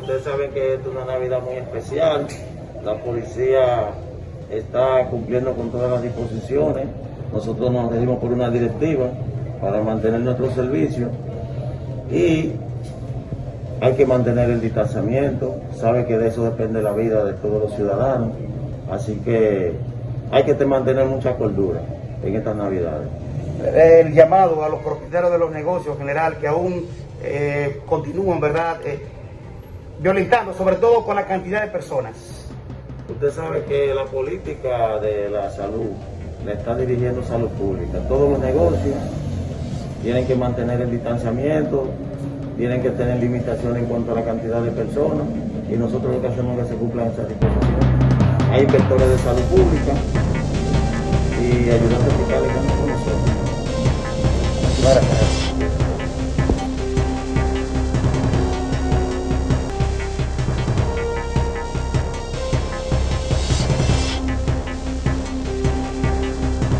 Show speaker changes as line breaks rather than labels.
Ustedes saben que es una Navidad muy especial. La policía está cumpliendo con todas las disposiciones. Nosotros nos regimos por una directiva para mantener nuestro servicio y hay que mantener el distanciamiento. Sabe que de eso depende la vida de todos los ciudadanos. Así que hay que mantener mucha cordura en estas Navidades.
El llamado a los propietarios de los negocios en general que aún eh, continúan, ¿verdad?, eh, violentando, sobre todo con la cantidad de personas.
Usted sabe que la política de la salud le está dirigiendo salud pública. Todos los negocios tienen que mantener el distanciamiento, tienen que tener limitaciones en cuanto a la cantidad de personas y nosotros lo que hacemos es que se cumplan esas disposiciones. Hay inspectores de salud pública y ayudantes fiscales como nosotros.
Gracias.